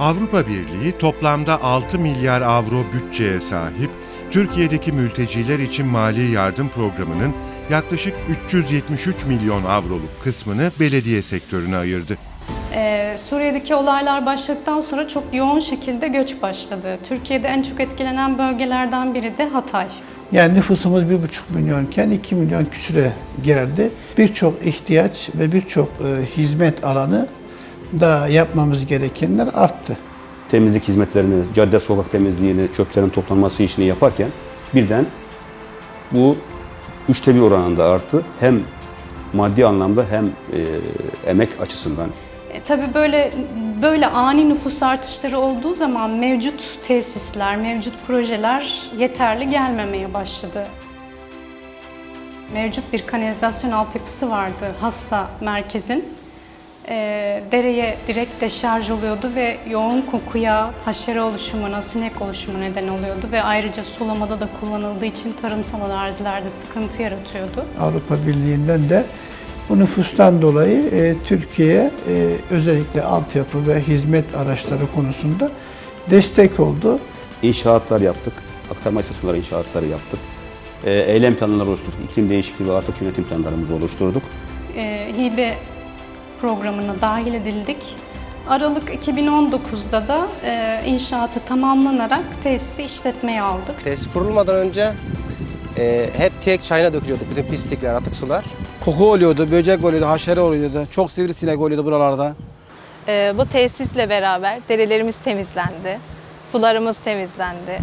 Avrupa Birliği toplamda 6 milyar avro bütçeye sahip Türkiye'deki mülteciler için mali yardım programının yaklaşık 373 milyon avroluk kısmını belediye sektörüne ayırdı. Ee, Suriye'deki olaylar başladıktan sonra çok yoğun şekilde göç başladı. Türkiye'de en çok etkilenen bölgelerden biri de Hatay. Yani nüfusumuz 1,5 milyonken 2 milyon küsüre geldi. Birçok ihtiyaç ve birçok e, hizmet alanı da yapmamız gerekenler arttı. temizlik hizmetlerini, cadde sokak temizliğini, çöplerin toplanması işini yaparken birden bu üçte bir oranında arttı. Hem maddi anlamda hem e, emek açısından E, tabii böyle böyle ani nüfus artışları olduğu zaman mevcut tesisler, mevcut projeler yeterli gelmemeye başladı. Mevcut bir kanalizasyon altyapısı vardı Hassa merkezin. E, dereye direkt deşarj oluyordu ve yoğun kokuya, haşere oluşumuna, sinek oluşumu neden oluyordu ve ayrıca sulamada da kullanıldığı için tarımsal arazilerde sıkıntı yaratıyordu. Avrupa Birliği'nden de bu nüfustan dolayı e, Türkiye'ye e, özellikle altyapı ve hizmet araçları konusunda destek oldu. inşaatlar yaptık. Aktarma istasyonları inşaatları yaptık. E, eylem planları oluşturduk. İklim değişikliği ve artık yönetim planlarımızı oluşturduk. e, hibe programına dahil edildik. Aralık 2019'da da e, inşaatı tamamlanarak tesisi işletmeye aldık. Tesis kurulmadan önce e, hep tek çayına dökülüyordu bütün pislikler, atık sular. Koku oluyordu, böcek oluyordu, haşere oluyordu. Çok sivrisinek oluyordu buralarda. Ee, bu tesisle beraber derelerimiz temizlendi, sularımız temizlendi,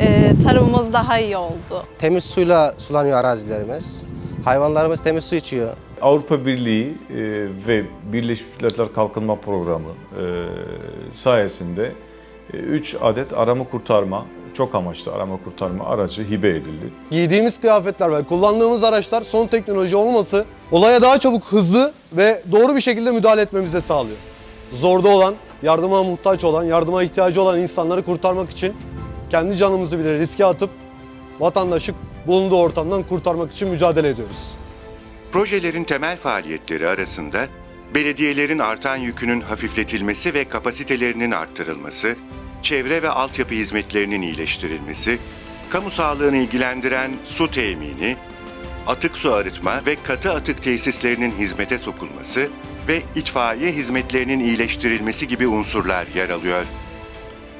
ee, tarımımız daha iyi oldu. Temiz suyla sulanıyor arazilerimiz. Hayvanlarımız temiz su içiyor. Avrupa Birliği e, ve Birleşmiş Milletler Kalkınma Programı e, sayesinde 3 adet arama kurtarma, çok amaçlı arama kurtarma aracı hibe edildi. Giydiğimiz kıyafetler ve kullandığımız araçlar son teknoloji olması olaya daha çabuk, hızlı ve doğru bir şekilde müdahale etmemizi sağlıyor. Zorda olan, yardıma muhtaç olan, yardıma ihtiyacı olan insanları kurtarmak için kendi canımızı bile riske atıp vatandaşı bulunduğu ortamdan kurtarmak için mücadele ediyoruz. Projelerin temel faaliyetleri arasında belediyelerin artan yükünün hafifletilmesi ve kapasitelerinin arttırılması, çevre ve altyapı hizmetlerinin iyileştirilmesi, kamu sağlığını ilgilendiren su temini, atık su arıtma ve katı atık tesislerinin hizmete sokulması ve itfaiye hizmetlerinin iyileştirilmesi gibi unsurlar yer alıyor.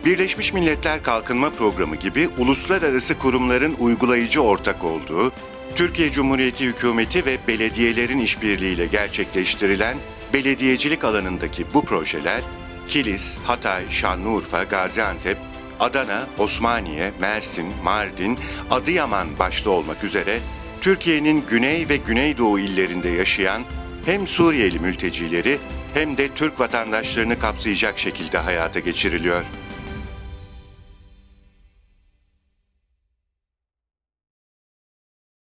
Birleşmiş Milletler Kalkınma Programı gibi uluslararası kurumların uygulayıcı ortak olduğu, Türkiye Cumhuriyeti Hükümeti ve belediyelerin işbirliğiyle gerçekleştirilen belediyecilik alanındaki bu projeler, Kilis, Hatay, Şanlıurfa, Gaziantep, Adana, Osmaniye, Mersin, Mardin, Adıyaman başta olmak üzere Türkiye'nin güney ve güneydoğu illerinde yaşayan hem Suriyeli mültecileri hem de Türk vatandaşlarını kapsayacak şekilde hayata geçiriliyor.